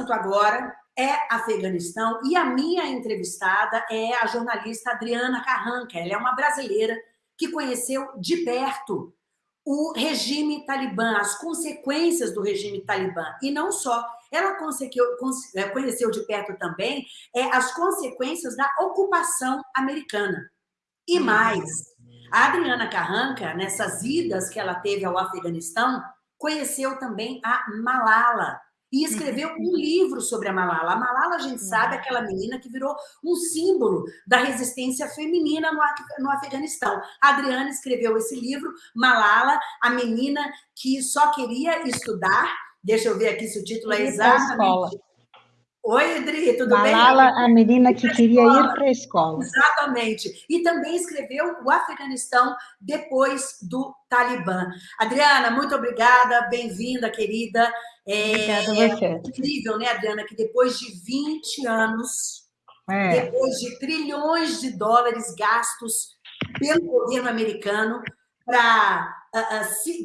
assunto agora é Afeganistão e a minha entrevistada é a jornalista Adriana Carranca. Ela é uma brasileira que conheceu de perto o regime talibã, as consequências do regime talibã. E não só, ela conseguiu, é, conheceu de perto também é, as consequências da ocupação americana. E uhum. mais, a Adriana Carranca, nessas idas que ela teve ao Afeganistão, conheceu também a Malala, e escreveu uhum. um livro sobre a Malala. A Malala, a gente sabe, é uhum. aquela menina que virou um símbolo da resistência feminina no, no Afeganistão. A Adriana escreveu esse livro, Malala, a menina que só queria estudar. Deixa eu ver aqui se o título é exatamente Oi, Adri, tudo Malala, bem? Malala, a menina que queria ir para a escola. Exatamente. E também escreveu o Afeganistão depois do Talibã. Adriana, muito obrigada, bem-vinda, querida. É, obrigada a você. É incrível, né, Adriana, que depois de 20 anos, é. depois de trilhões de dólares gastos pelo governo americano para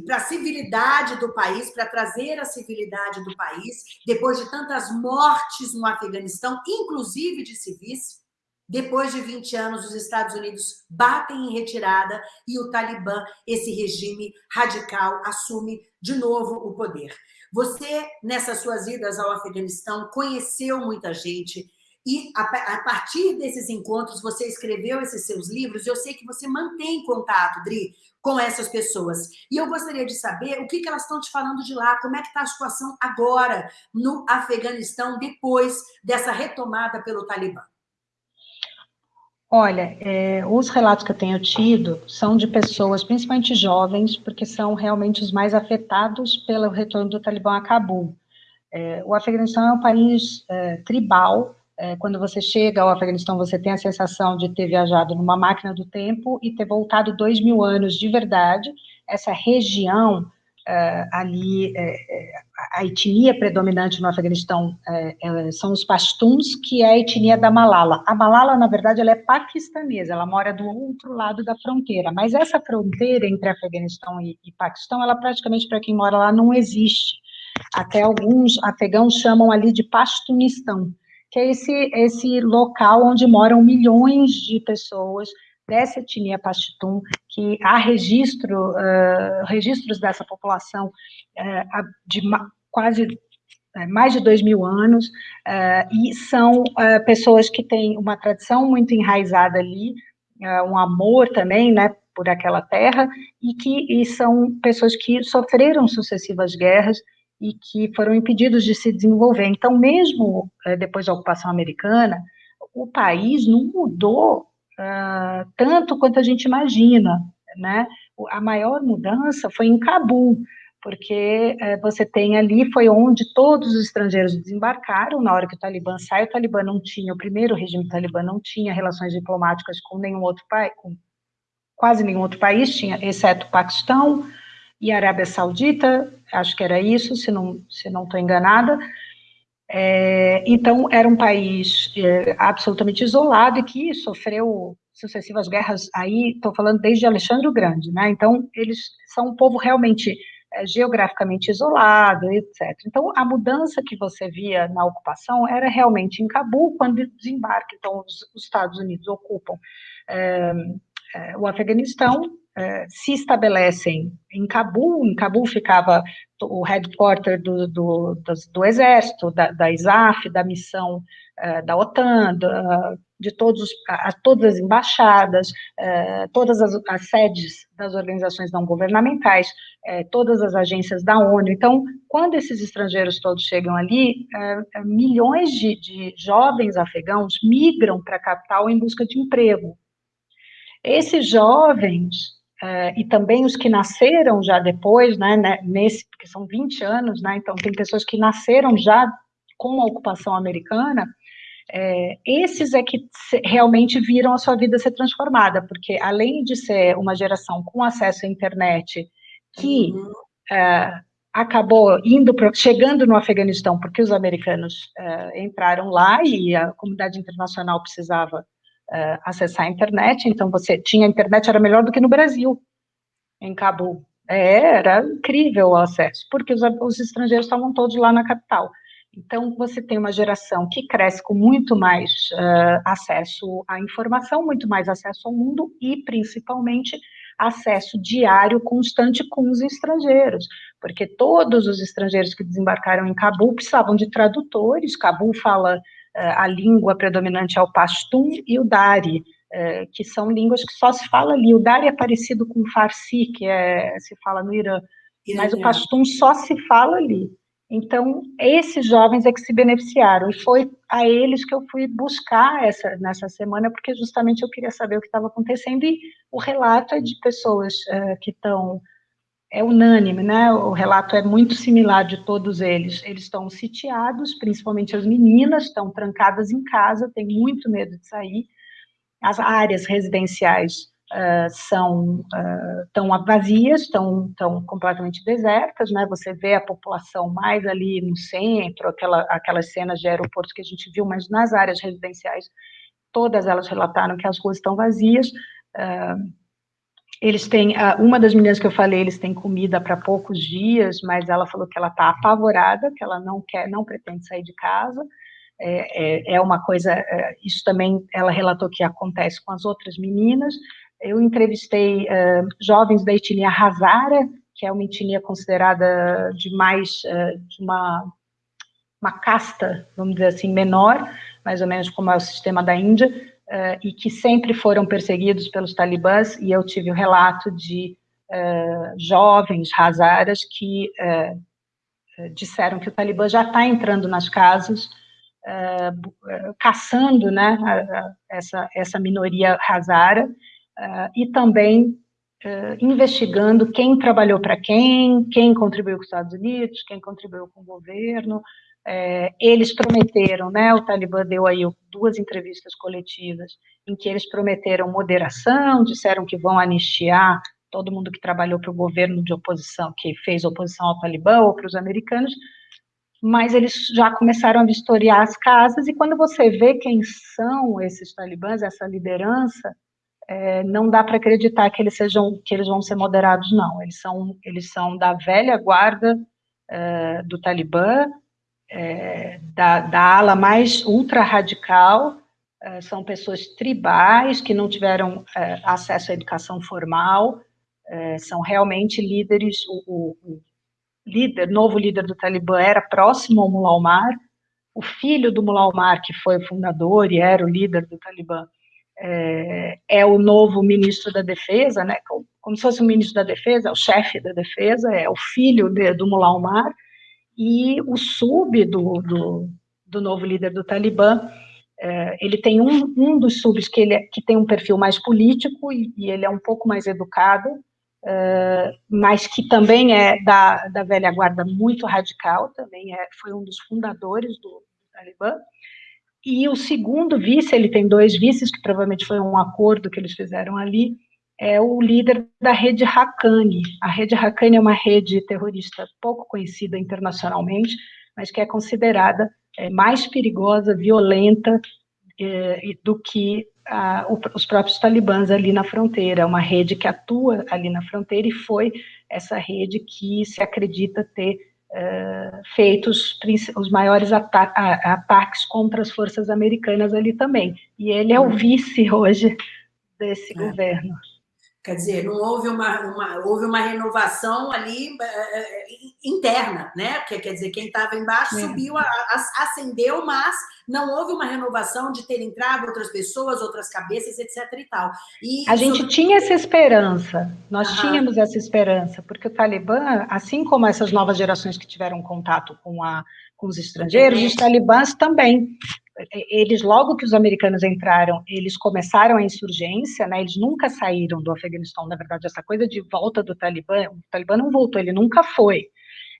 para a civilidade do país, para trazer a civilidade do país, depois de tantas mortes no Afeganistão, inclusive de civis, depois de 20 anos, os Estados Unidos batem em retirada e o Talibã, esse regime radical, assume de novo o poder. Você, nessas suas idas ao Afeganistão, conheceu muita gente, e a, partir desses encontros, você escreveu esses seus livros, eu sei que você mantém contato, Dri, com essas pessoas. E eu gostaria de saber o que, que elas estão te falando de lá, como é que está a situação agora no Afeganistão, depois dessa retomada pelo Talibã. Olha, é, os relatos que eu tenho tido são de pessoas, principalmente jovens, porque são realmente os mais afetados pelo retorno do Talibã a Cabul. É, o Afeganistão é um país é, tribal, é, quando você chega ao Afeganistão, você tem a sensação de ter viajado numa máquina do tempo e ter voltado dois mil anos de verdade. Essa região é, ali, é, é a etnia predominante no Afeganistão são os Pashtuns, que é a etnia da Malala. A Malala, na verdade, ela é paquistanesa, ela mora do outro lado da fronteira, mas essa fronteira entre Afeganistão e, e Paquistão, ela praticamente, para quem mora lá, não existe. Até alguns afegãos chamam ali de Pashtunistão que é esse, esse local onde moram milhões de pessoas dessa etnia Pashtun, que há registro, uh, registros dessa população uh, de quase uh, mais de dois mil anos, e são pessoas que têm uma tradição muito enraizada ali, um amor também, né, por aquela terra, e que e são pessoas que sofreram sucessivas guerras, e que foram impedidos de se desenvolver. Então, mesmo é, depois da ocupação americana, o país não mudou uh, tanto quanto a gente imagina, né? A maior mudança foi em Cabul, porque é, você tem ali, foi onde todos os estrangeiros desembarcaram, na hora que o Talibã sai, o Talibã não tinha, o primeiro regime Talibã não tinha relações diplomáticas com nenhum outro país, com quase nenhum outro país, tinha, exceto o Paquistão, e Arábia Saudita, acho que era isso, se não se não estou enganada. É, então, era um país é, absolutamente isolado e que sofreu sucessivas guerras, aí estou falando desde Alexandre o Grande, né? Então, eles são um povo realmente é, geograficamente isolado, etc. Então, a mudança que você via na ocupação era realmente em Cabul, quando desembarca, então, os, os Estados Unidos ocupam é, é o Afeganistão, eh, se estabelecem em Cabul, em Cabul ficava o headquarter do, do, do, do exército, da, da, ISAF, da missão uh, da OTAN, da, de todos, a, todas as embaixadas, uh, todas as, as, sedes das organizações não governamentais, todas as agências da ONU. Então, quando esses estrangeiros todos chegam ali, milhões de, de jovens afegãos migram para a capital em busca de emprego. Esses jovens Uh, e também os que nasceram já depois, né, né, nesse, porque são 20 anos, né, então tem pessoas que nasceram já com a ocupação americana, é, esses é que realmente viram a sua vida ser transformada, porque além de ser uma geração com acesso à internet que uhum. é, acabou indo pro, chegando no Afeganistão porque os americanos é, entraram lá e a comunidade internacional precisava uh, acessar a internet, então você tinha internet, era melhor do que no Brasil, em Cabul. É, era incrível o acesso, porque os, os estrangeiros estavam todos lá na capital. Então, você tem uma geração que cresce com muito mais uh, acesso à informação, muito mais acesso ao mundo e, principalmente, acesso diário constante com os estrangeiros, porque todos os estrangeiros que desembarcaram em Cabul precisavam de tradutores. Cabul fala a língua predominante é o Pashtun e o Dari, uh, que são línguas que só se fala ali. O Dari é parecido com o Farsi, que é, se fala no Irã, mas o Pashtun só se fala ali. Então, esses jovens é que se beneficiaram, e foi a eles que eu fui buscar essa, nessa semana, porque justamente eu queria saber o que estava acontecendo, e o relato é de pessoas uh, que estão, é unânime, né, o relato é muito similar de todos eles, eles estão sitiados, principalmente as meninas, estão trancadas em casa, têm muito medo de sair, as áreas residenciais uh, são uh, tão vazias, estão tão completamente desertas, né? Você vê a população mais ali no centro, aquela, aquelas cenas de aeroportos que a gente viu, mas nas áreas residenciais, todas elas relataram que as ruas estão vazias. Uh, eles têm, uma das meninas que eu falei, eles têm comida para poucos dias, mas ela falou que ela está apavorada, que ela não quer, não pretende sair de casa, é, é, é, uma coisa, é, isso também ela relatou que acontece com as outras meninas, eu entrevistei uh, jovens da etnia Hazara, que é uma etnia considerada de mais, uh, de uma, uma casta, vamos dizer assim, menor, mais ou menos como é o sistema da Índia, uh, e que sempre foram perseguidos pelos talibãs, e eu tive o relato de jovens Hazaras que disseram que o Talibã já está entrando nas casas, caçando né, essa, essa minoria Hazara, uh, e também uh, investigando quem trabalhou para quem, quem contribuiu com os Estados Unidos, quem contribuiu com o governo. É, eles prometeram, né, o Talibã deu aí duas entrevistas coletivas em que eles prometeram moderação, disseram que vão anistiar todo mundo que trabalhou para o governo de oposição, que fez oposição ao Talibã ou para os americanos, mas eles já começaram a vistoriar as casas, e quando você vê quem são esses talibãs, essa liderança, é, não dá para acreditar que eles sejam que eles vão ser moderados, não. Eles são eles são da velha guarda é, do Talibã, é, da, da, ala mais ultra radical. É, são pessoas tribais que não tiveram é, acesso à educação formal. É, são realmente líderes. O, o, o, líder, novo líder do Talibã, era próximo ao Mullah Omar. O filho do Mullah Omar, que foi o fundador e era o líder do Talibã, é, é, o novo ministro da Defesa, né, como, como se fosse o ministro da Defesa, é o chefe da Defesa, é o filho de, do Mullah Omar, e o sub do, do, do novo líder do Talibã, é, ele tem um, um dos subs que, ele, é, que tem um perfil mais político, e, e ele é um pouco mais educado, é, mas que também é da, da velha guarda muito radical, também é, foi um dos fundadores do, do Talibã, e o segundo vice, ele tem dois vices, que provavelmente foi um acordo que eles fizeram ali, é o líder da rede Haqqani. A rede Haqqani é uma rede terrorista pouco conhecida internacionalmente, mas que é considerada é, mais perigosa, violenta é, do que a, o, os próprios talibãs ali na fronteira. É uma rede que atua ali na fronteira e foi essa rede que se acredita ter uh, feitos os maiores ata ataques contra as forças americanas ali também. E ele é o uhum. vice hoje desse é. governo. Quer dizer, não houve uma, uma, houve uma renovação ali é, interna, né? Quer, quer dizer, quem estava embaixo é. subiu, a, a, ascendeu, mas não houve uma renovação de ter entrado outras pessoas, outras cabeças, etc. e tal. E a gente tinha essa esperança, nós Aham. tínhamos essa esperança, porque o Talibã, assim como essas novas gerações que tiveram contato com, a, com os estrangeiros, os talibãs também eles, logo que os americanos entraram, eles começaram a insurgência, né, eles nunca saíram do Afeganistão, na verdade, essa coisa de volta do Talibã, o Talibã não voltou, ele nunca foi.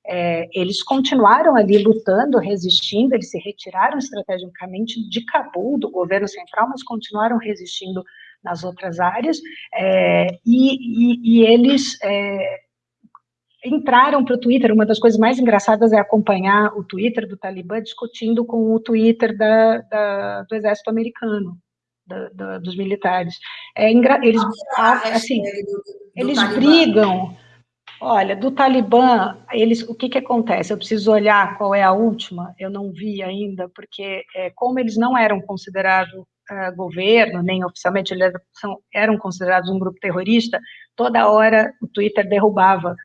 É, eles continuaram ali lutando, resistindo, eles se retiraram estrategicamente de Cabul, do governo central, mas continuaram resistindo nas outras áreas, é, e, e, e, eles é, entraram para o Twitter, uma das coisas mais engraçadas é acompanhar o Twitter do Talibã discutindo com o Twitter da, da, do exército americano, da, da, dos militares. É, eles, assim, eles brigam, Olha, do Talibã, eles, o que, que acontece? Eu preciso olhar qual é a última, eu não vi ainda, porque é, como eles não eram considerados uh, governo, nem oficialmente eles eram considerados um grupo terrorista, toda hora o Twitter derrubava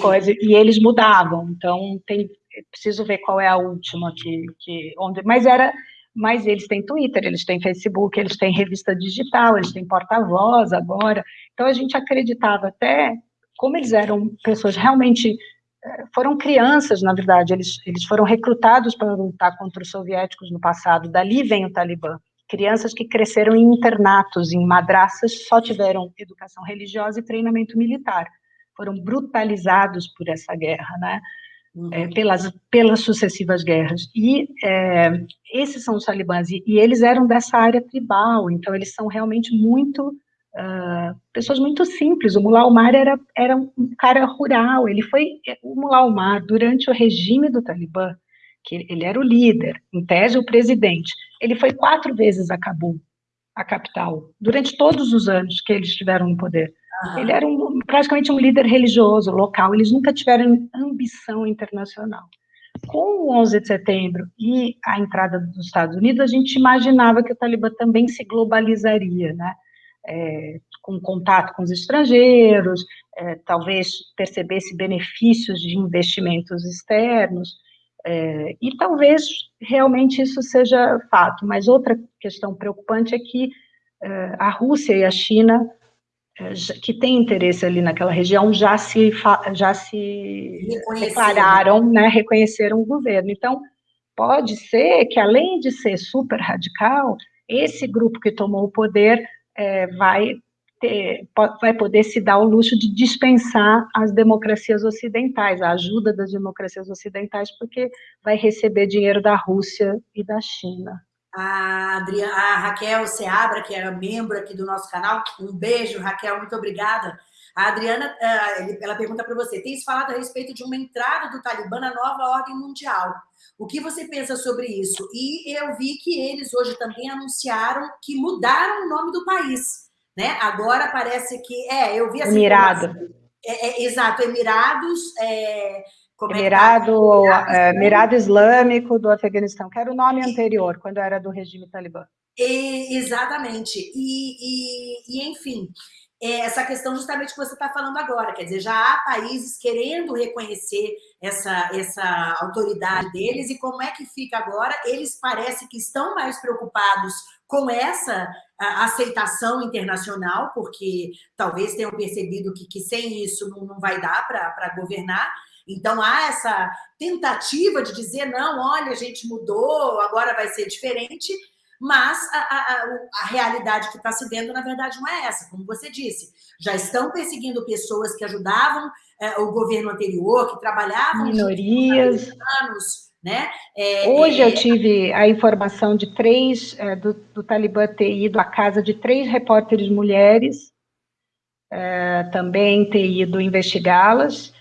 coisa, e eles mudavam, então tem, preciso ver qual é a última que, que onde, mas era, mas eles têm Twitter, eles têm Facebook, eles têm revista digital, eles têm porta-voz agora, então a gente acreditava até como eles eram pessoas realmente, eh, foram crianças, na verdade, eles, eles foram recrutados para lutar contra os soviéticos no passado, dali vem o Talibã, crianças que cresceram em internatos, em madraças, só tiveram educação religiosa e treinamento militar, foram brutalizados por essa guerra, né, uhum. é, pelas, pelas sucessivas guerras, e é, esses são os talibãs, e, e eles eram dessa área tribal, então eles são realmente muito Uh, pessoas muito simples. O Mullah Omar era, era um cara rural, ele foi, o Mullah Omar, durante o regime do Talibã, que ele era o líder, em tese o presidente, ele foi quatro vezes a Cabul, a capital, durante todos os anos que eles estiveram no poder. Uhum. Ele era um, praticamente um líder religioso local, eles nunca tiveram ambição internacional. Com o 11 de setembro e a entrada dos Estados Unidos, a gente imaginava que o Talibã também se globalizaria, né? é, com contato com os estrangeiros, é, talvez percebesse benefícios de investimentos externos, é, e talvez realmente isso seja fato. Mas outra questão preocupante é que é, a Rússia e a China, que têm interesse ali naquela região, já se, já se declararam, né, reconheceram o governo. Então, pode ser que, além de ser super radical, esse grupo que tomou o poder é, vai, ter, vai poder se dar o luxo de dispensar as democracias ocidentais, a ajuda das democracias ocidentais, porque vai receber dinheiro da Rússia e da China. A, Adriana, a Raquel Seabra, que era membro aqui do nosso canal, um beijo, Raquel, muito obrigada. A Adriana, é, ela pergunta para você, tens falado a respeito de uma entrada do Talibã na nova ordem mundial. O que você pensa sobre isso? E eu vi que eles hoje também anunciaram que mudaram o nome do país. Né? Agora parece que... É, eu vi assim... Emirado. É, é, exato, Emirados... É, Emirado, é tá? é, Emirado Islâmico do Afeganistão, que era o nome anterior, quando era do regime talibã. E, exatamente. E, e, e, enfim, é essa questão justamente que você está falando agora, quer dizer, já há países querendo reconhecer essa, essa autoridade deles e como é que fica agora? Eles parecem que estão mais preocupados com essa aceitação internacional, porque talvez tenham percebido que, que sem isso não, não vai dar para governar, então, há essa tentativa de dizer, não, olha, a gente mudou, agora vai ser diferente, mas a, a, a realidade que está se vendo, na verdade, não é essa, como você disse. Já estão perseguindo pessoas que ajudavam é, o governo anterior, que trabalhavam... Minorias. Anos, né? É, Hoje eu tive a informação de três, é, do, do Talibã ter ido à casa de três repórteres mulheres, é, também ter ido investigá-las.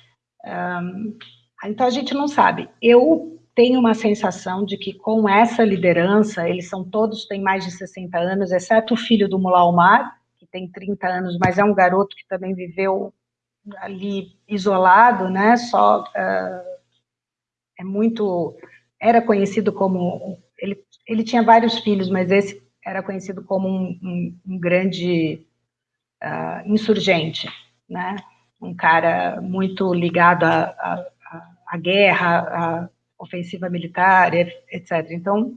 Então, a gente não sabe. Eu tenho uma sensação de que com essa liderança, eles são todos, têm mais de 60 anos, exceto o filho do Mullah Omar, que tem 30 anos, mas é um garoto que também viveu ali isolado, né, só, uh, é muito, era conhecido como, ele, ele tinha vários filhos, mas esse era conhecido como um, um, um grande uh, insurgente, né, um cara muito ligado à guerra, a, ofensiva militar, etc. Então,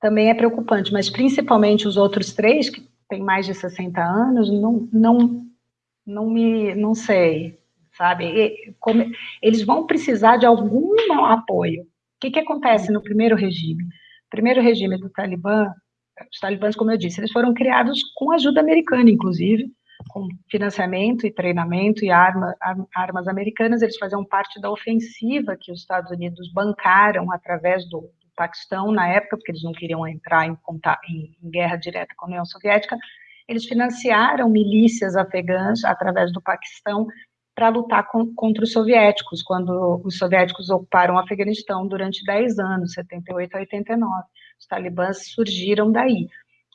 também é preocupante, mas principalmente os outros três, que têm mais de 60 anos, não, não, não me, não sei, sabe? E, como, eles vão precisar de algum apoio. O que, que acontece no primeiro regime? Primeiro regime do Talibã, os talibãs, como eu disse, eles foram criados com ajuda americana, inclusive, com financiamento e treinamento e arma, armas americanas, eles faziam parte da ofensiva que os Estados Unidos bancaram através do, do Paquistão na época, porque eles não queriam entrar em, em, em guerra direta com a União Soviética, eles financiaram milícias afegãs através do Paquistão para lutar com, contra os soviéticos, quando os soviéticos ocuparam o Afeganistão durante 10 anos, 78 a 89. Os talibãs surgiram daí.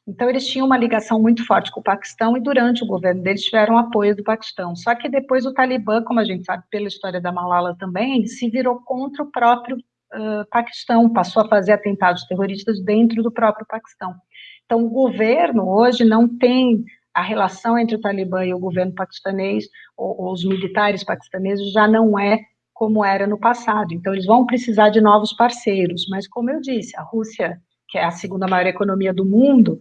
Então, eles tinham uma ligação muito forte com o Paquistão e durante o governo deles tiveram apoio do Paquistão. Só que depois o Talibã, como a gente sabe pela história da Malala também, se virou contra o próprio uh, Paquistão, passou a fazer atentados terroristas dentro do próprio Paquistão. Então, o governo hoje não tem a relação entre o Talibã e o governo paquistanês, ou, ou os militares paquistaneses, já não é como era no passado. Então, eles vão precisar de novos parceiros. Mas, como eu disse, a Rússia, que é a segunda maior economia do mundo,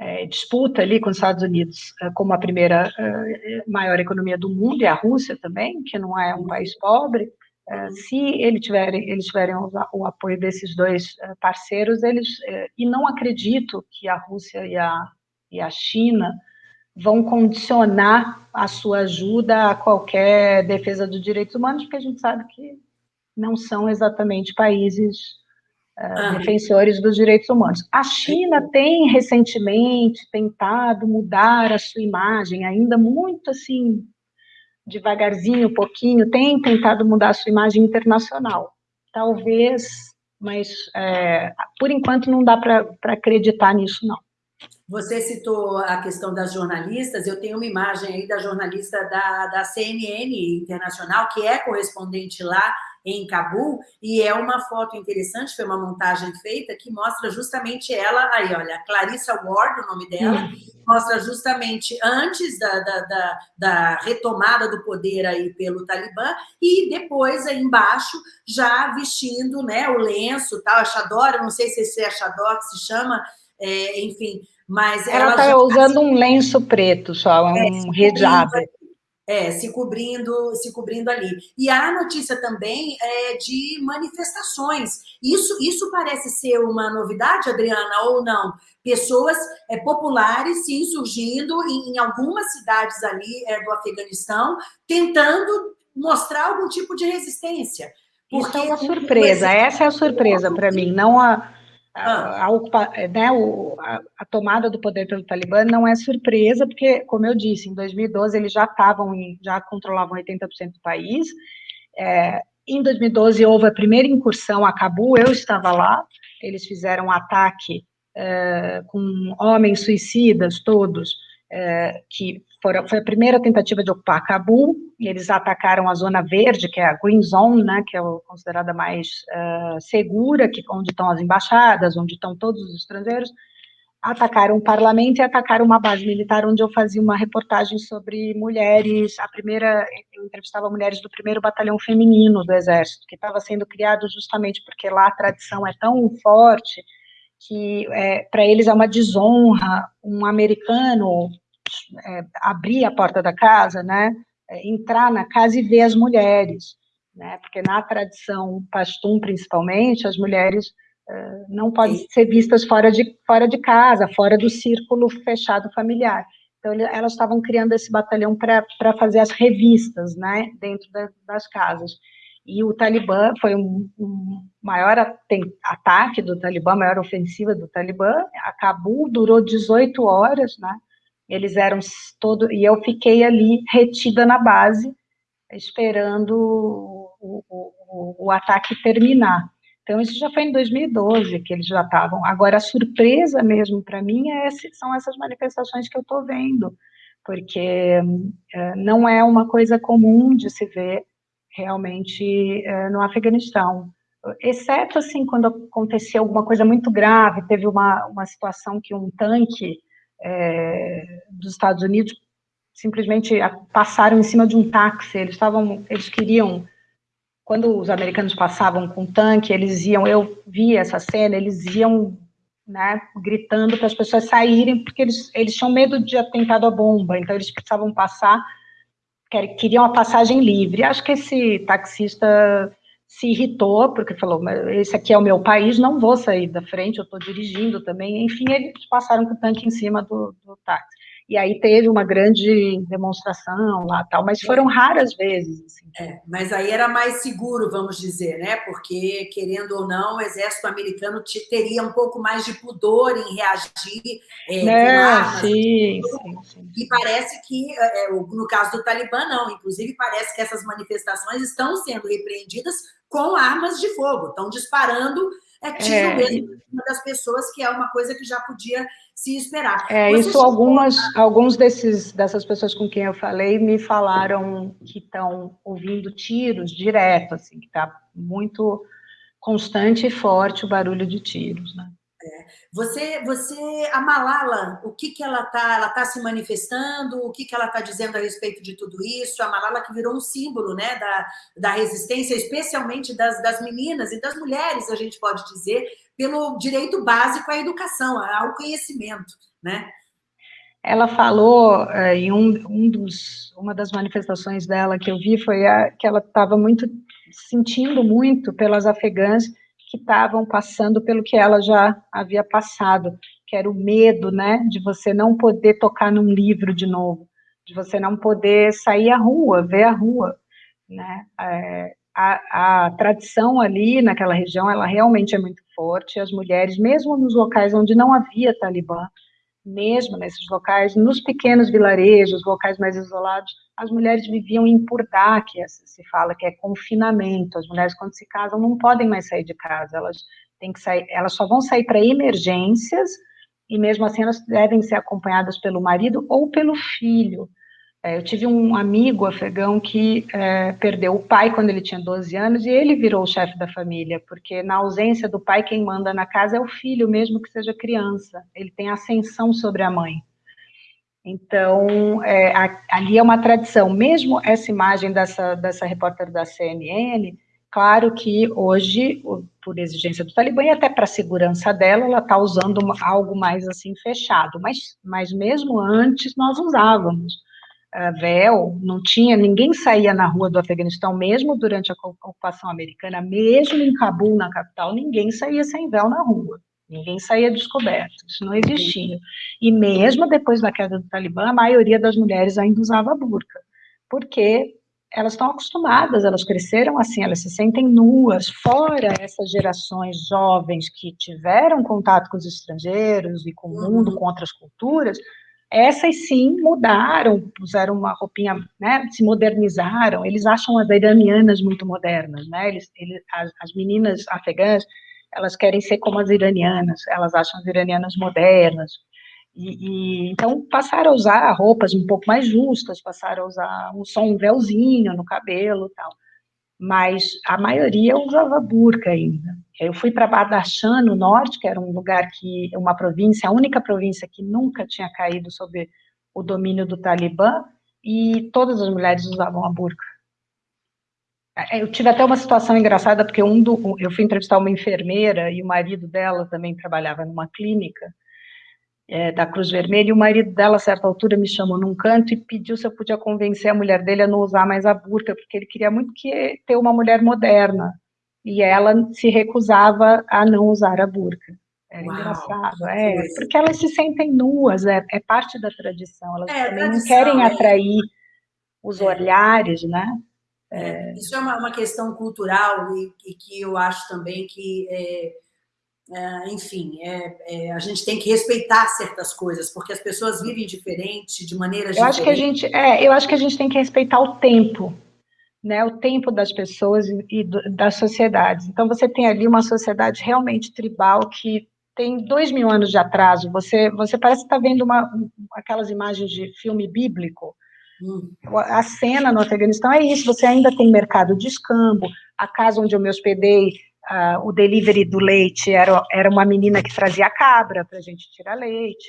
é, disputa ali com os Estados Unidos é, como a primeira é, maior economia do mundo, e a Rússia também, que não é um país pobre, é, se ele tiverem, eles tiverem o, apoio desses dois parceiros, eles, e não acredito que a Rússia e a, e a China vão condicionar a sua ajuda a qualquer defesa dos direitos humanos, porque a gente sabe que não são exatamente países ah. defensores dos direitos humanos. A China tem recentemente tentado mudar a sua imagem, ainda muito assim, devagarzinho, um pouquinho, tem tentado mudar a sua imagem internacional. Talvez, mas é, por enquanto não dá para acreditar nisso, não. Você citou a questão das jornalistas, eu tenho uma imagem aí da jornalista da, da CNN Internacional, que é correspondente lá, em Cabul, e é uma foto interessante, foi uma montagem feita, que mostra justamente ela, aí olha, Clarissa Ward, o nome dela, uhum. mostra justamente antes da, da, da, da, retomada do poder aí pelo Talibã, e depois aí embaixo, já vestindo né, o lenço, tal, a Chador, não sei se esse é a Chador que se chama, é, enfim, mas ela está usando um lenço preto só, é, um hijab. É, se cobrindo, se cobrindo ali. E há notícia também é, de manifestações. Isso, isso parece ser uma novidade, Adriana, ou não? Pessoas é, populares se insurgindo em, em algumas cidades ali é, do Afeganistão, tentando mostrar algum tipo de resistência. Porque isso é uma surpresa, essa é a surpresa para mim, não a a, a, né, o, a, a, tomada do poder pelo Talibã não é surpresa, porque, como eu disse, em 2012 eles já estavam, já controlavam 80% do país. É, em 2012 houve a primeira incursão a Cabu, eu estava lá, eles fizeram um ataque é, com homens suicidas todos, é, que foram, foi a primeira tentativa de ocupar Cabul, eles atacaram a zona verde, que é a Green Zone, né, que é considerada mais uh, segura, que, onde estão as embaixadas, onde estão todos os estrangeiros, atacaram o parlamento e atacaram uma base militar onde eu fazia uma reportagem sobre mulheres, a primeira, eu entrevistava mulheres do primeiro batalhão feminino do exército, que estava sendo criado justamente porque lá a tradição é tão forte que é, para eles é uma desonra um americano é, abrir a porta da casa, né, é, entrar na casa e ver as mulheres, né, porque na tradição pastum, principalmente, as mulheres é, não podem ser vistas fora de, fora de casa, fora do círculo fechado familiar. Então, elas estavam criando esse batalhão para fazer as revistas, né, dentro da, das casas. E o Talibã foi um, um maior ataque do Talibã, maior ofensiva do Talibã. A Cabul durou 18 horas, né? Eles eram todo e eu fiquei ali retida na base, esperando o, o, o ataque terminar. Então isso já foi em 2012 que eles já estavam. Agora a surpresa mesmo para mim é esse, são essas manifestações que eu estou vendo, porque é, não é uma coisa comum de se ver realmente é, no Afeganistão exceto assim quando acontecia alguma coisa muito grave, teve uma, uma situação que um tanque é, dos Estados Unidos simplesmente passaram em cima de um táxi, eles estavam, eles queriam, quando os americanos passavam com tanque, eles iam, eu vi essa cena, eles iam, né, gritando para as pessoas saírem, porque eles, eles tinham medo de atentado à bomba, então eles precisavam passar, queriam a passagem livre, acho que esse taxista se irritou, porque falou, esse aqui é o meu país, não vou sair da frente, eu estou dirigindo também, enfim, eles passaram com o tanque em cima do, do táxi. E aí teve uma grande demonstração lá, tal, mas foram raras vezes. Assim. É, mas aí era mais seguro, vamos dizer, né? Porque, querendo ou não, o exército americano teria um pouco mais de pudor em reagir é, é com armas. Sim, sim, sim. E parece que, é, é, no caso do Talibã, não. Inclusive, parece que essas manifestações estão sendo repreendidas com armas de fogo, estão disparando é tiro é, mesmo uma das pessoas, que é uma coisa que já podia se esperar. É, Você isso algumas, alguns desses, dessas pessoas com quem eu falei me falaram que estão ouvindo tiros direto, assim, que está muito constante e forte o barulho de tiros, né? É. Você, você, a Malala, o que que ela está ela tá se manifestando, o que que ela está dizendo a respeito de tudo isso? A Malala que virou um símbolo, né, da, da resistência, especialmente das, das meninas e das mulheres, a gente pode dizer, pelo direito básico à educação, ao conhecimento, né? Ela falou eh, em um, um dos, uma das manifestações dela que eu vi foi a, que ela estava muito sentindo muito pelas afegãs que estavam passando pelo que ela já havia passado, que era o medo, né, de você não poder tocar num livro de novo, de você não poder sair à rua, ver a rua, né, é, a, a, tradição ali naquela região, ela realmente é muito forte, as mulheres, mesmo nos locais onde não havia Talibã, mesmo nesses locais, nos pequenos vilarejos, locais mais isolados, as mulheres viviam em purdá, que é, se fala que é confinamento. As mulheres, quando se casam, não podem mais sair de casa, elas têm que sair, elas só vão sair para emergências, e mesmo assim elas devem ser acompanhadas pelo marido ou pelo filho. É, eu tive um amigo afegão que é, perdeu o pai quando ele tinha 12 anos e ele virou o chefe da família, porque na ausência do pai, quem manda na casa é o filho, mesmo que seja criança. Ele tem ascensão sobre a mãe. Então, é, a, ali é uma tradição. Mesmo essa imagem dessa, dessa repórter da CNN, claro que hoje, por exigência do Talibã e até para a segurança dela, ela está usando algo mais assim fechado. Mas, mas mesmo antes nós usávamos véu, não tinha, ninguém saía na rua do Afeganistão, mesmo durante a ocupação americana, mesmo em Cabul, na capital, ninguém saía sem véu na rua, ninguém saía descoberto, isso não existia. E mesmo depois da queda do Talibã, a maioria das mulheres ainda usava burca, porque elas estão acostumadas, elas cresceram assim, elas se sentem nuas, fora essas gerações jovens que tiveram contato com os estrangeiros e com o mundo, uhum. com outras culturas, essas sim mudaram, puseram uma roupinha, né, se modernizaram, eles acham as iranianas muito modernas, né, eles, eles as, as, meninas afegãs, elas querem ser como as iranianas, elas acham as iranianas modernas, e, e, então passaram a usar roupas um pouco mais justas, passaram a usar um só um véuzinho no cabelo tal, mas a maioria usava burca ainda. Eu fui para Badakhshan, no norte, que era um lugar que, uma província, a única província que nunca tinha caído sob o domínio do Talibã, e todas as mulheres usavam a burca. É, eu tive até uma situação engraçada, porque um do, eu fui entrevistar uma enfermeira, e o marido dela também trabalhava numa clínica, é, da Cruz Vermelha, e o marido dela, a certa altura, me chamou num canto e pediu se eu podia convencer a mulher dele a não usar mais a burca, porque ele queria muito que ter uma mulher moderna, e ela se recusava a não usar a burca. Era Uau, engraçado, é, porque elas se sentem nuas, é, é parte da tradição, elas é, também tradição, não querem é. atrair os é. olhares, né? É, isso é uma, uma, questão cultural e, e, que eu acho também que é, enfim, é, é, a gente tem que respeitar certas coisas, porque as pessoas vivem diferente, de maneiras eu diferentes. Acho que a gente, é, eu acho que a gente tem que respeitar o tempo, né, o tempo das pessoas e, do, das sociedades. Então, você tem ali uma sociedade realmente tribal que tem dois mil anos de atraso. Você, você parece estar tá vendo uma, aquelas imagens de filme bíblico. Hum. A cena no Afeganistão é isso, você ainda tem mercado de escambo, a casa onde eu me hospedei uh, o delivery do leite era, era uma menina que trazia cabra para a gente tirar leite.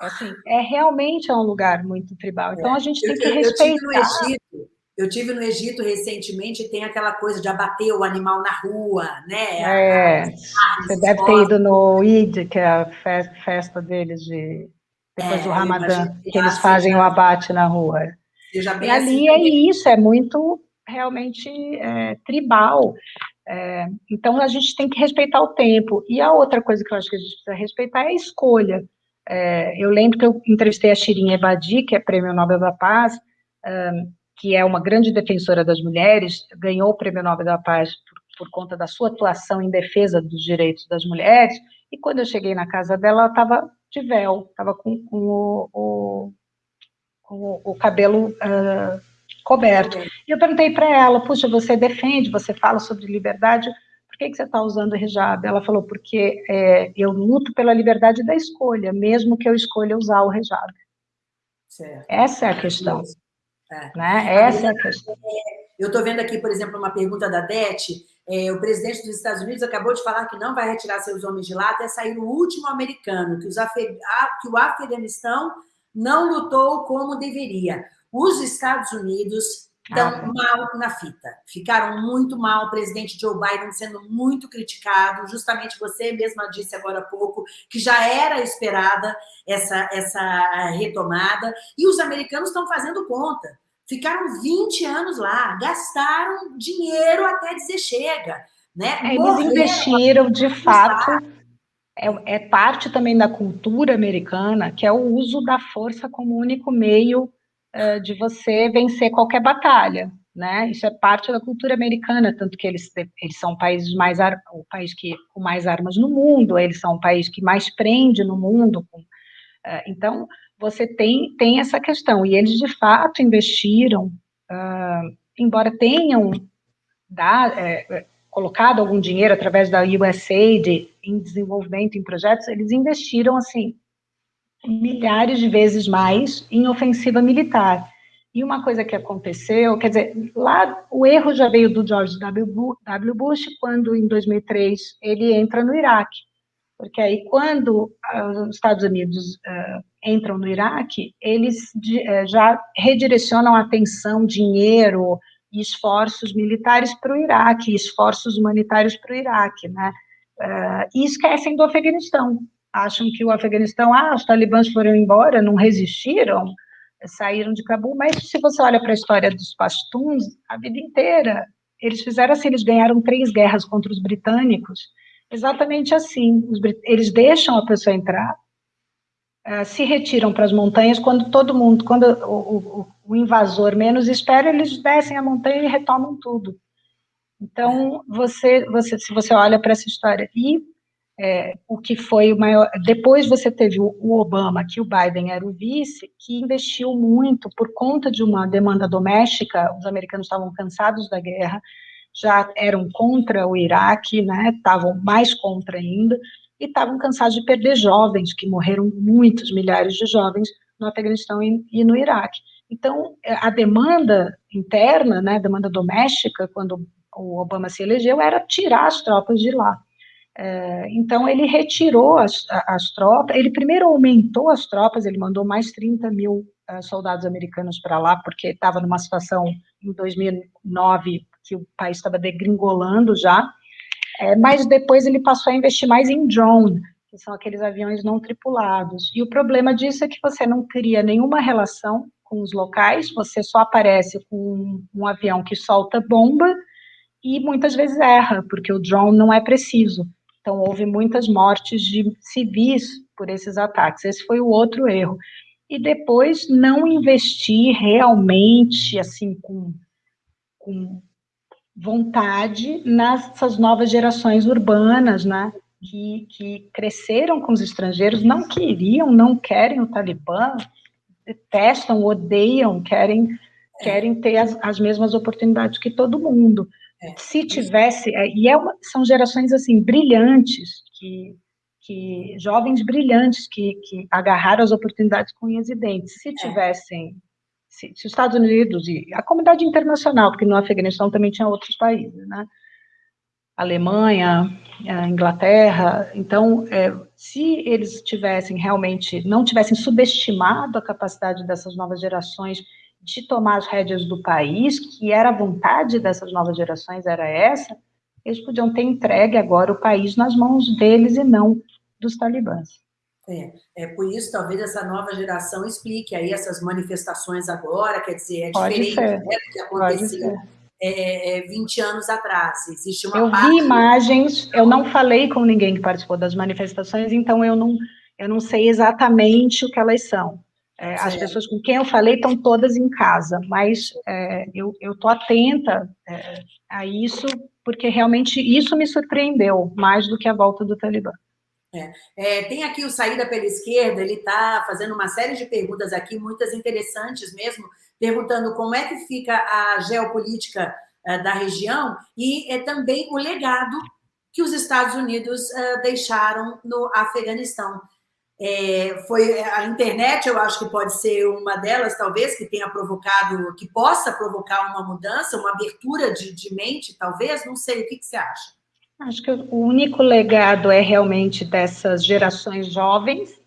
É assim, é realmente é um lugar muito tribal. Então a gente tem que eu, respeitar. Eu Egito, eu tive no Egito recentemente, tem aquela coisa de abater o animal na rua, né? É, você deve ter ido no Eid, que é a festa deles de depois é, do Ramadã, que eles fazem o abate na rua. E ali assim, é isso, é muito realmente é, tribal. É, então, a gente tem que respeitar o tempo. E a outra coisa que eu acho que a gente precisa respeitar é a escolha. É, eu lembro que eu entrevistei a Shirin Ebadi, que é Prêmio Nobel da Paz, que é uma grande defensora das mulheres, ganhou o Prêmio Nobel da Paz por, por conta da sua atuação em defesa dos direitos das mulheres, e quando eu cheguei na casa dela, ela estava de véu, estava com, com, o, o, com, o, cabelo uh, coberto. E eu perguntei para ela, puxa, você defende, você fala sobre liberdade, porque que, que você está usando hijab? Ela falou, porque é, eu luto pela liberdade da escolha, mesmo que eu escolha usar o hijab. Certo. Essa é a questão. É. Né? Essa é a questão. Eu estou vendo aqui, por exemplo, uma pergunta da Dete, é, o presidente dos Estados Unidos acabou de falar que não vai retirar seus homens de lá até sair o último americano, que, os que o Afeganistão não lutou como deveria. Os Estados Unidos estão ah, mal na fita, ficaram muito mal, o presidente Joe Biden sendo muito criticado, justamente você mesma disse agora há pouco, que já era esperada essa, essa retomada, e os americanos estão fazendo conta, ficaram 20 anos lá, gastaram dinheiro até dizer chega, né? É, eles investiram, de fato, é, é, parte também da cultura americana, que é o uso da força como único meio uh, de você vencer qualquer batalha, né? Isso é parte da cultura americana, tanto que eles, eles são o país, mais, o país que, com mais armas no mundo, eles são o país que mais prende no mundo. Uh, então, você tem, tem essa questão, e eles, de fato, investiram, uh, embora tenham da, é, colocado algum dinheiro através da USAID em desenvolvimento, em projetos, eles investiram, assim, milhares de vezes mais em ofensiva militar. E uma coisa que aconteceu, quer dizer, lá o erro já veio do George W. Bush, quando em 2003 ele entra no Iraque. Porque aí, quando uh, os Estados Unidos uh, entram no Iraque, eles uh, já redirecionam atenção, dinheiro e esforços militares para o Iraque, esforços humanitários para o Iraque, né? e esquecem do Afeganistão, acham que o Afeganistão, ah, os talibãs foram embora, não resistiram, saíram de Cabul, mas se você olha para a história dos Pashtuns, a vida inteira, eles fizeram assim, eles ganharam três guerras contra os britânicos, exatamente assim, eles deixam a pessoa entrar, uh, se retiram para as montanhas, quando todo mundo, quando o, o, o invasor menos espera, eles descem a montanha e retomam tudo. Então, você, você, se você olha para essa história, e é, o que foi o maior. Depois você teve o, o, Obama, que o Biden era o vice, que investiu muito por conta de uma demanda doméstica. Os americanos estavam cansados da guerra, já eram contra o Iraque, né? Estavam mais contra ainda e estavam cansados de perder jovens, que morreram muitos milhares de jovens no Afeganistão e, no Iraque. Então, a demanda interna, né, demanda doméstica, quando o Obama se elegeu, era tirar as tropas de lá. É, então, ele retirou as, as, tropas, ele primeiro aumentou as tropas, ele mandou mais 30 mil uh, soldados americanos para lá, porque estava numa situação em 2009 que o país estava degringolando já, é, mas depois ele passou a investir mais em drone, que são aqueles aviões não tripulados. E o problema disso é que você não cria nenhuma relação com os locais, você só aparece com um, um avião que solta bomba e muitas vezes erra, porque o drone não é preciso. Então, houve muitas mortes de civis por esses ataques. Esse foi o outro erro. E depois, não investir realmente, assim, com, com vontade nessas novas gerações urbanas, né? Que, que cresceram com os estrangeiros, não queriam, não querem o Talibã, detestam, odeiam, querem, querem ter as, as mesmas oportunidades que todo mundo. É. Se tivesse, é, e é uma, são gerações assim brilhantes, que, que jovens brilhantes que, que agarraram as oportunidades com unhas e dentes. Se é. tivessem, se, se, os Estados Unidos e a comunidade internacional, porque no Afeganistão também tinha outros países, né? Alemanha, Inglaterra, então, é, se eles tivessem realmente, não tivessem subestimado a capacidade dessas novas gerações de tomar as rédeas do país, que era a vontade dessas novas gerações, era essa, eles podiam ter entregue agora o país nas mãos deles e não dos talibãs. É, é por isso, talvez, essa nova geração explique aí essas manifestações agora, quer dizer, é diferente né, do que aconteceu é, 20 é, anos atrás. Existe uma Eu parte... vi imagens, eu não falei com ninguém que participou das manifestações, então eu não, eu não sei exatamente o que elas são. É, as pessoas com quem eu falei estão todas em casa, mas é, eu estou atenta é, a isso, porque realmente isso me surpreendeu, mais do que a volta do Talibã. É, é, tem aqui o Saída pela Esquerda, ele está fazendo uma série de perguntas aqui, muitas interessantes mesmo, perguntando como é que fica a geopolítica é, da região e é também o legado que os Estados Unidos uh, deixaram no Afeganistão. É, foi a internet, eu acho que pode ser uma delas, talvez, que tenha provocado, que possa provocar uma mudança, uma abertura de, de mente, talvez, não sei, o que, que você acha? Acho que o único legado é realmente dessas gerações jovens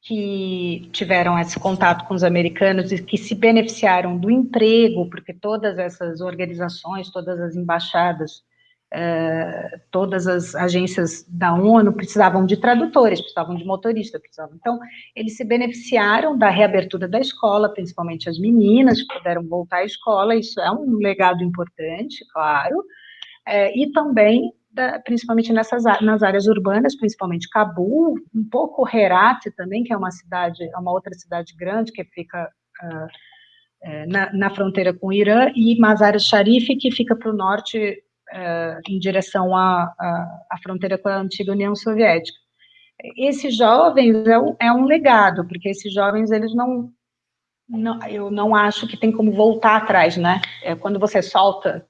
que tiveram esse contato com os americanos e que se beneficiaram do emprego, porque todas essas organizações, todas as embaixadas, eh, todas as agências da ONU precisavam de tradutores, precisavam de motoristas, precisavam. Então, eles se beneficiaram da reabertura da escola, principalmente as meninas que puderam voltar à escola, isso é um legado importante, claro, eh, e também da, principalmente nessas nas áreas urbanas, principalmente Cabul, um pouco Herat também, que é uma cidade, é uma outra cidade grande que fica uh, na, na, fronteira com o Irã, e Mazar Sharif, que fica para o norte, uh, em direção à, à, à, fronteira com a antiga União Soviética. Esses jovens é um, é um legado, porque esses jovens, eles não, não, eu não acho que tem como voltar atrás, né? É, quando você solta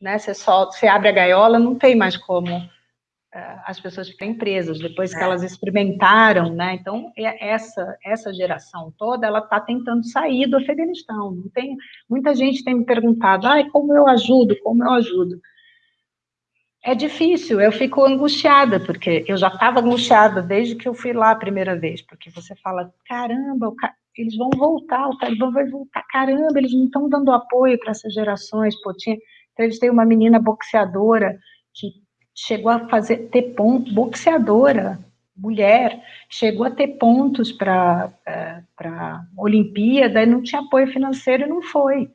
né? Você você abre a gaiola, não tem mais como uh, as pessoas ficarem presas depois que é. elas experimentaram, né? Então é essa essa geração toda, ela está tentando sair do Afeganistão. Não tem muita gente tem me perguntado, ai, como eu ajudo, como eu ajudo? É difícil, eu fico angustiada, porque eu já estava angustiada desde que eu fui lá a primeira vez, porque você fala, caramba, eles vão voltar, o Talibã vai voltar, caramba, eles não estão dando apoio para essas gerações, pô, tinha, Entrevistei uma menina boxeadora que chegou a fazer ter ponto, boxeadora, mulher, chegou a ter pontos para é, para Olimpíada e não tinha apoio financeiro e não foi.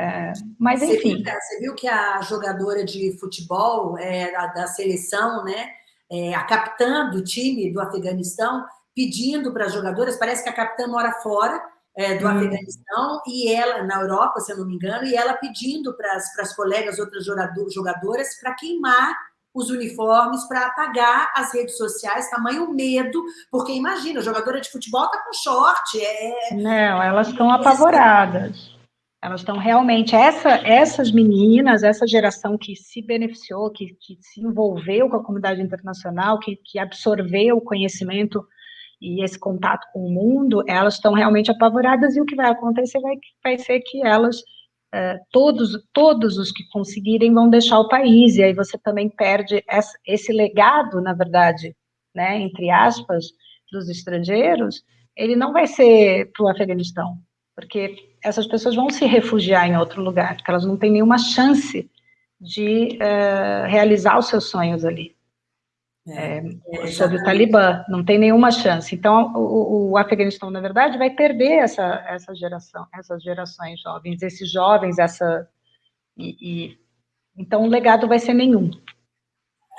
É, mas você enfim. Viu, você viu que a jogadora de futebol é, da, da seleção, né, é, a capitã do time do Afeganistão, pedindo para as jogadoras, parece que a capitã mora fora, é, do hum. Afeganistão, e ela, na Europa, se eu não me engano, e ela pedindo para as colegas, outras jogadoras, para queimar os uniformes, para apagar as redes sociais, tamanho medo, porque imagina, jogadora de futebol está com short. É... Não, elas estão apavoradas. Elas estão realmente, essa, essas meninas, essa geração que se beneficiou, que, que se envolveu com a comunidade internacional, que, que absorveu o conhecimento e esse contato com o mundo, elas estão realmente apavoradas e o que vai acontecer vai, vai ser que elas, uh, todos, todos os que conseguirem vão deixar o país, e aí você também perde essa, esse legado, na verdade, né, entre aspas, dos estrangeiros, ele não vai ser para o Afeganistão, porque essas pessoas vão se refugiar em outro lugar, porque elas não têm nenhuma chance de uh, realizar os seus sonhos ali. É, é, sobre o Talibã, não tem nenhuma chance. Então, o, o, Afeganistão, na verdade, vai perder essa, essa geração, essas gerações jovens, esses jovens, essa... E, e então, o legado vai ser nenhum.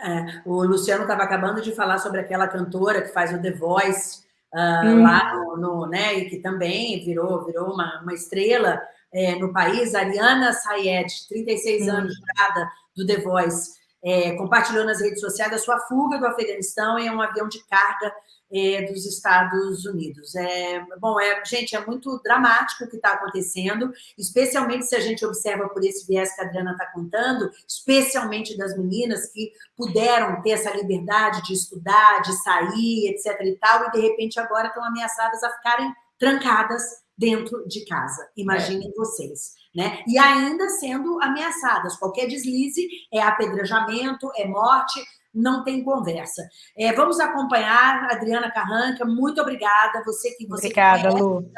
É, o Luciano estava acabando de falar sobre aquela cantora que faz o The Voice uh, hum. lá no, no, né, e que também virou, virou uma, uma estrela é, no país, Ariana Sayed, 36 hum. anos, do The Voice é, compartilhou nas redes sociais a sua fuga do Afeganistão em um avião de carga é, dos Estados Unidos. É, bom, é, gente, é muito dramático o que está acontecendo, especialmente se a gente observa por esse viés que a Adriana está contando, especialmente das meninas que puderam ter essa liberdade de estudar, de sair, etc. e tal, e de repente agora estão ameaçadas a ficarem trancadas dentro de casa. Imaginem é. vocês né? E ainda sendo ameaçadas. Qualquer deslize é apedrejamento, é morte, não tem conversa. É, vamos acompanhar Adriana Carranca, muito obrigada, você que você obrigada, Lu.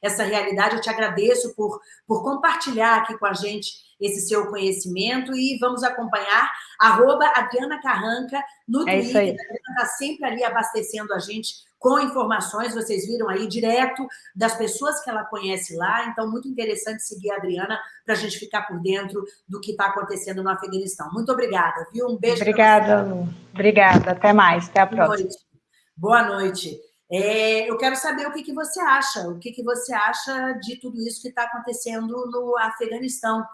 essa realidade, eu te agradeço por, por compartilhar aqui com a gente esse seu conhecimento e vamos acompanhar arroba Adriana Carranca no é Twitter, Adriana está sempre ali abastecendo a gente com informações, vocês viram aí, direto das pessoas que ela conhece lá. Então, muito interessante seguir a Adriana para a gente ficar por dentro do que está acontecendo no Afeganistão. Muito obrigada, viu? Um beijo Obrigada, Lu. Obrigada. Até mais. Até a próxima. Boa noite. Boa noite. É, eu quero saber o que, que você acha, o que, que você acha de tudo isso que está acontecendo no Afeganistão.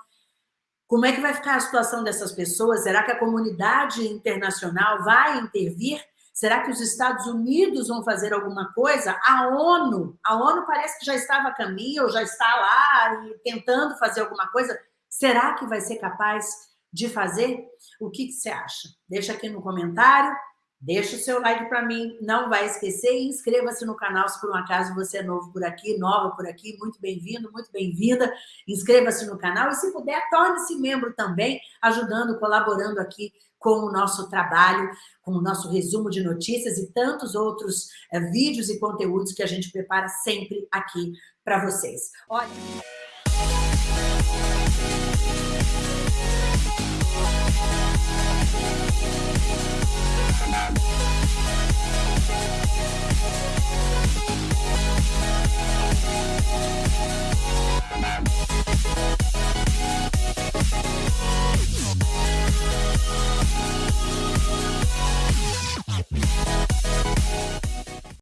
Como é que vai ficar a situação dessas pessoas? Será que a comunidade internacional vai intervir? Será que os Estados Unidos vão fazer alguma coisa? A ONU, a ONU parece que já estava a caminho, já está lá tentando fazer alguma coisa. Será que vai ser capaz de fazer? O que, que você acha? Deixa aqui no comentário, deixa o seu like para mim, não vai esquecer e inscreva-se no canal se por um acaso você é novo por aqui, nova por aqui, muito bem-vindo, muito bem-vinda, inscreva-se no canal e se puder, torne-se membro também, ajudando, colaborando aqui com o nosso trabalho, com o nosso resumo de notícias e tantos outros é, vídeos e conteúdos que a gente prepara sempre aqui para vocês. Olha... ♪